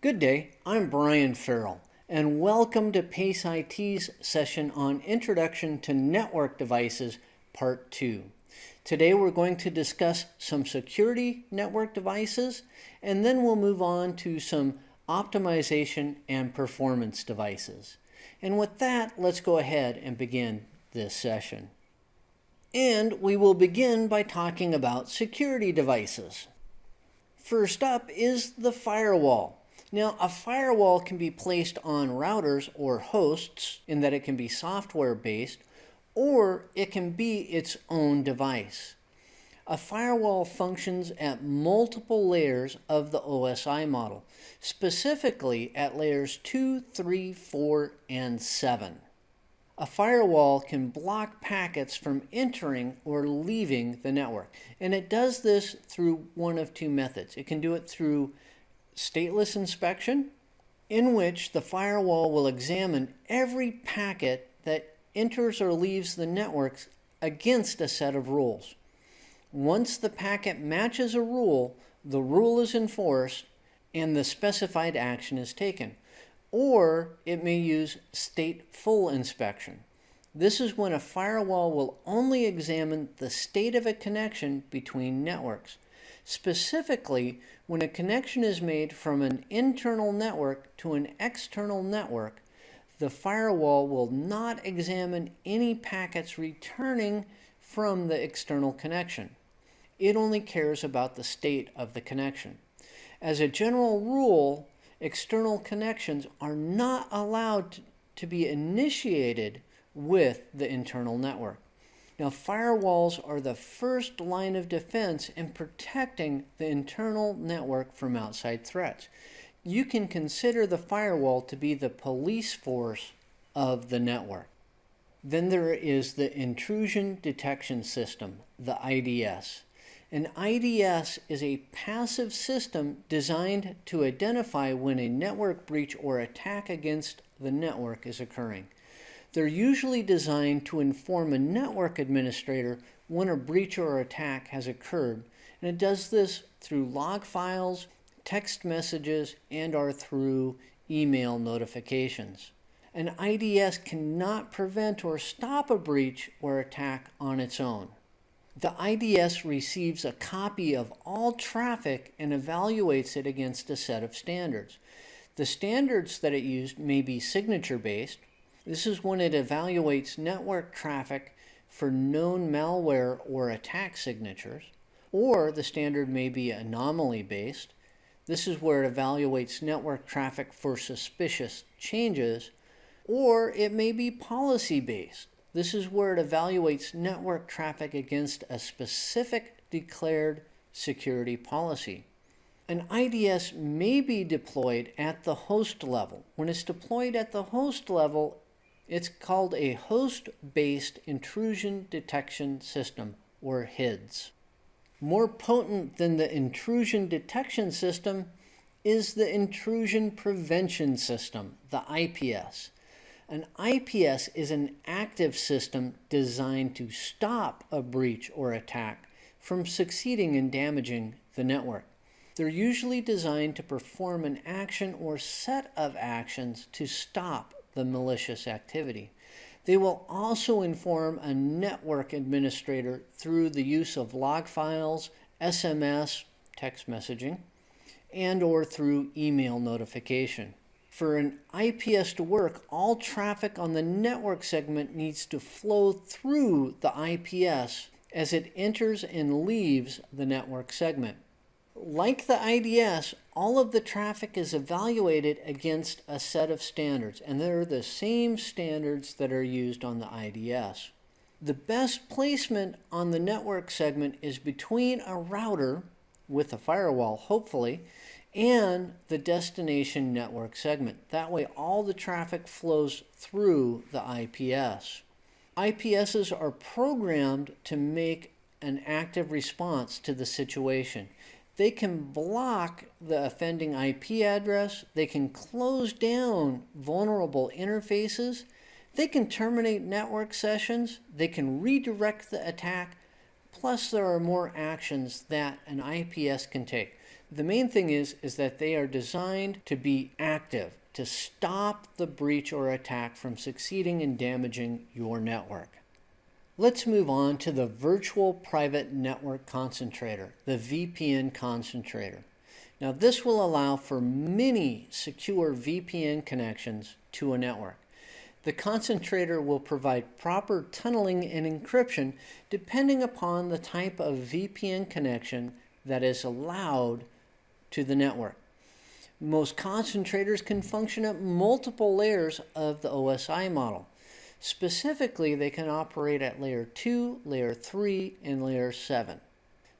Good day, I'm Brian Farrell, and welcome to PACE IT's session on Introduction to Network Devices, Part 2. Today we're going to discuss some security network devices, and then we'll move on to some optimization and performance devices. And with that, let's go ahead and begin this session. And we will begin by talking about security devices. First up is the firewall. Now, a firewall can be placed on routers or hosts in that it can be software based or it can be its own device. A firewall functions at multiple layers of the OSI model, specifically at layers 2, 3, 4, and 7. A firewall can block packets from entering or leaving the network, and it does this through one of two methods. It can do it through stateless inspection, in which the firewall will examine every packet that enters or leaves the networks against a set of rules. Once the packet matches a rule, the rule is enforced and the specified action is taken. Or it may use stateful inspection. This is when a firewall will only examine the state of a connection between networks. Specifically, when a connection is made from an internal network to an external network, the firewall will not examine any packets returning from the external connection. It only cares about the state of the connection. As a general rule, external connections are not allowed to be initiated with the internal network. Now, firewalls are the first line of defense in protecting the internal network from outside threats. You can consider the firewall to be the police force of the network. Then there is the Intrusion Detection System, the IDS. An IDS is a passive system designed to identify when a network breach or attack against the network is occurring. They're usually designed to inform a network administrator when a breach or attack has occurred, and it does this through log files, text messages, and or through email notifications. An IDS cannot prevent or stop a breach or attack on its own. The IDS receives a copy of all traffic and evaluates it against a set of standards. The standards that it used may be signature based, this is when it evaluates network traffic for known malware or attack signatures, or the standard may be anomaly based. This is where it evaluates network traffic for suspicious changes, or it may be policy based. This is where it evaluates network traffic against a specific declared security policy. An IDS may be deployed at the host level. When it's deployed at the host level, it's called a host-based intrusion detection system, or HIDS. More potent than the intrusion detection system is the intrusion prevention system, the IPS. An IPS is an active system designed to stop a breach or attack from succeeding in damaging the network. They're usually designed to perform an action or set of actions to stop the malicious activity. They will also inform a network administrator through the use of log files, SMS, text messaging, and or through email notification. For an IPS to work, all traffic on the network segment needs to flow through the IPS as it enters and leaves the network segment. Like the IDS, all of the traffic is evaluated against a set of standards, and they're the same standards that are used on the IDS. The best placement on the network segment is between a router with a firewall, hopefully, and the destination network segment. That way all the traffic flows through the IPS. IPSs are programmed to make an active response to the situation they can block the offending IP address, they can close down vulnerable interfaces, they can terminate network sessions, they can redirect the attack, plus there are more actions that an IPS can take. The main thing is, is that they are designed to be active, to stop the breach or attack from succeeding in damaging your network. Let's move on to the Virtual Private Network Concentrator, the VPN Concentrator. Now this will allow for many secure VPN connections to a network. The concentrator will provide proper tunneling and encryption depending upon the type of VPN connection that is allowed to the network. Most concentrators can function at multiple layers of the OSI model. Specifically, they can operate at layer 2, layer 3, and layer 7.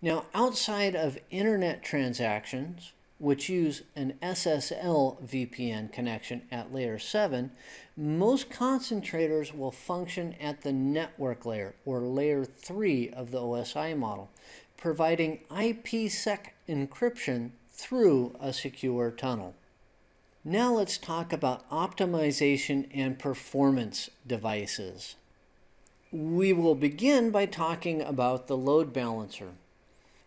Now, outside of internet transactions, which use an SSL VPN connection at layer 7, most concentrators will function at the network layer, or layer 3 of the OSI model, providing IPsec encryption through a secure tunnel. Now let's talk about optimization and performance devices. We will begin by talking about the load balancer.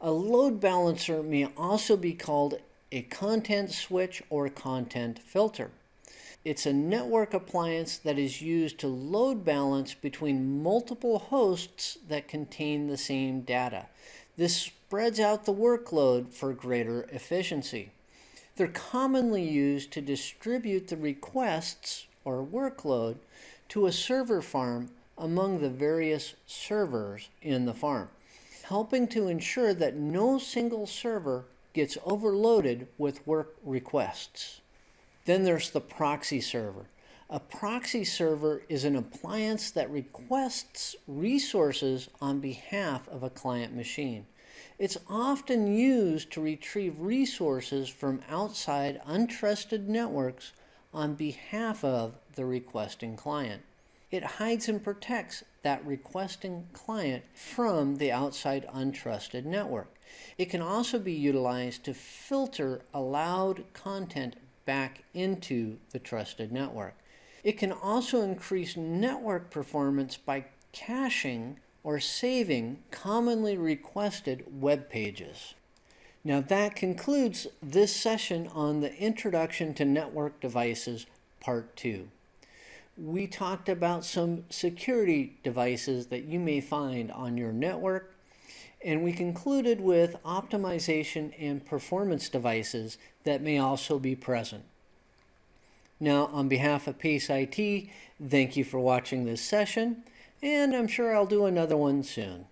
A load balancer may also be called a content switch or content filter. It's a network appliance that is used to load balance between multiple hosts that contain the same data. This spreads out the workload for greater efficiency. They're commonly used to distribute the requests or workload to a server farm among the various servers in the farm, helping to ensure that no single server gets overloaded with work requests. Then there's the proxy server. A proxy server is an appliance that requests resources on behalf of a client machine. It's often used to retrieve resources from outside untrusted networks on behalf of the requesting client. It hides and protects that requesting client from the outside untrusted network. It can also be utilized to filter allowed content back into the trusted network. It can also increase network performance by caching or saving commonly requested web pages. Now that concludes this session on the Introduction to Network Devices Part 2. We talked about some security devices that you may find on your network and we concluded with optimization and performance devices that may also be present. Now, on behalf of Pace IT, thank you for watching this session, and I'm sure I'll do another one soon.